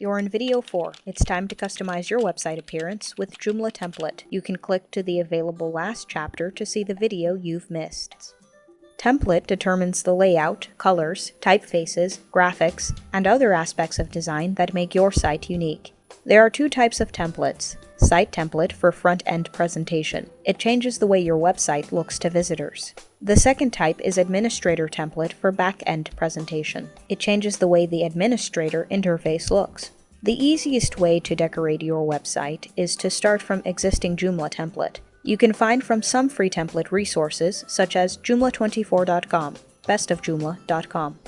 You're in video 4. It's time to customize your website appearance with Joomla Template. You can click to the available last chapter to see the video you've missed. Template determines the layout, colors, typefaces, graphics, and other aspects of design that make your site unique. There are two types of templates. Site template for front-end presentation. It changes the way your website looks to visitors. The second type is administrator template for back-end presentation. It changes the way the administrator interface looks. The easiest way to decorate your website is to start from existing Joomla template. You can find from some free template resources such as joomla24.com, bestofjoomla.com,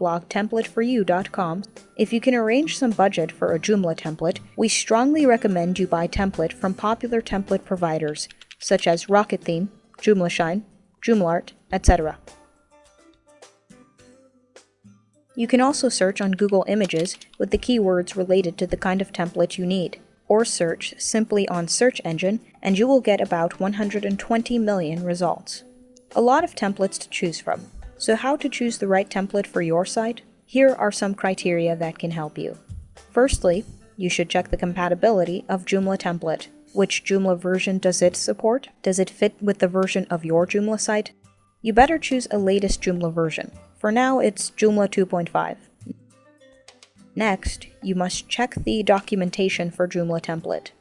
blogtemplateforyou.com. If you can arrange some budget for a Joomla template, we strongly recommend you buy template from popular template providers such as Rocket Theme, Joomla JoomlArt, etc. You can also search on Google Images with the keywords related to the kind of template you need, or search simply on search engine and you will get about 120 million results. A lot of templates to choose from. So how to choose the right template for your site? Here are some criteria that can help you. Firstly, you should check the compatibility of Joomla template. Which Joomla version does it support? Does it fit with the version of your Joomla site? You better choose a latest Joomla version. For now, it's Joomla 2.5. Next, you must check the documentation for Joomla template.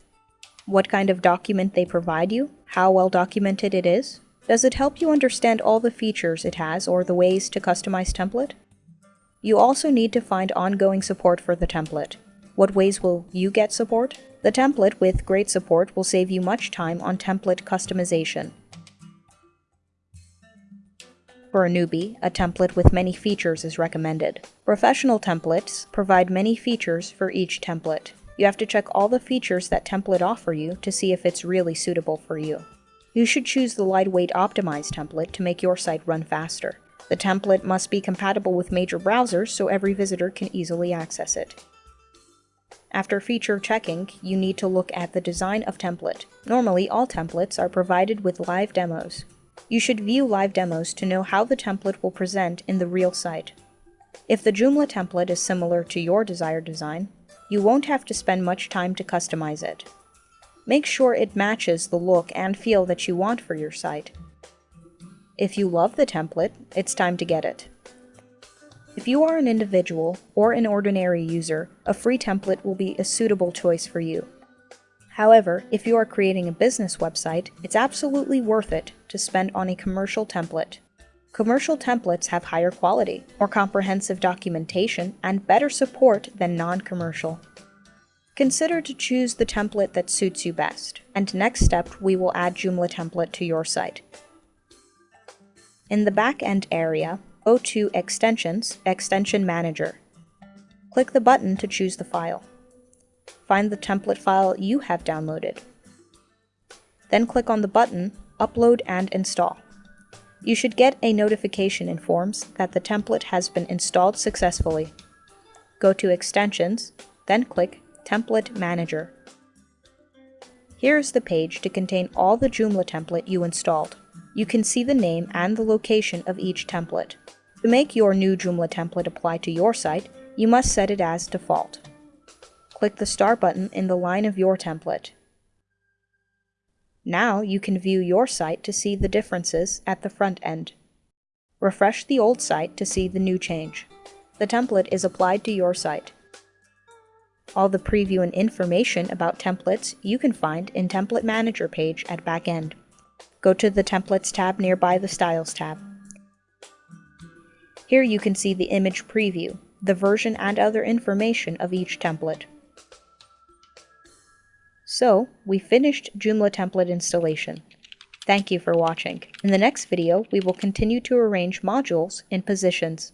What kind of document they provide you, how well documented it is, does it help you understand all the features it has or the ways to customize template? You also need to find ongoing support for the template. What ways will you get support? The template with great support will save you much time on template customization. For a newbie, a template with many features is recommended. Professional templates provide many features for each template. You have to check all the features that template offer you to see if it's really suitable for you. You should choose the lightweight optimized template to make your site run faster. The template must be compatible with major browsers so every visitor can easily access it. After feature checking, you need to look at the design of template. Normally, all templates are provided with live demos. You should view live demos to know how the template will present in the real site. If the Joomla template is similar to your desired design, you won't have to spend much time to customize it. Make sure it matches the look and feel that you want for your site. If you love the template, it's time to get it. If you are an individual or an ordinary user, a free template will be a suitable choice for you. However, if you are creating a business website, it's absolutely worth it to spend on a commercial template. Commercial templates have higher quality, more comprehensive documentation, and better support than non-commercial. Consider to choose the template that suits you best, and next step we will add Joomla template to your site. In the back-end area, go to Extensions, Extension Manager. Click the button to choose the file find the template file you have downloaded. Then click on the button Upload and Install. You should get a notification informs that the template has been installed successfully. Go to Extensions, then click Template Manager. Here is the page to contain all the Joomla template you installed. You can see the name and the location of each template. To make your new Joomla template apply to your site, you must set it as default click the Start button in the line of your template. Now you can view your site to see the differences at the front end. Refresh the old site to see the new change. The template is applied to your site. All the preview and information about templates you can find in Template Manager page at Backend. Go to the Templates tab nearby the Styles tab. Here you can see the image preview, the version and other information of each template. So, we finished Joomla template installation. Thank you for watching. In the next video, we will continue to arrange modules in positions.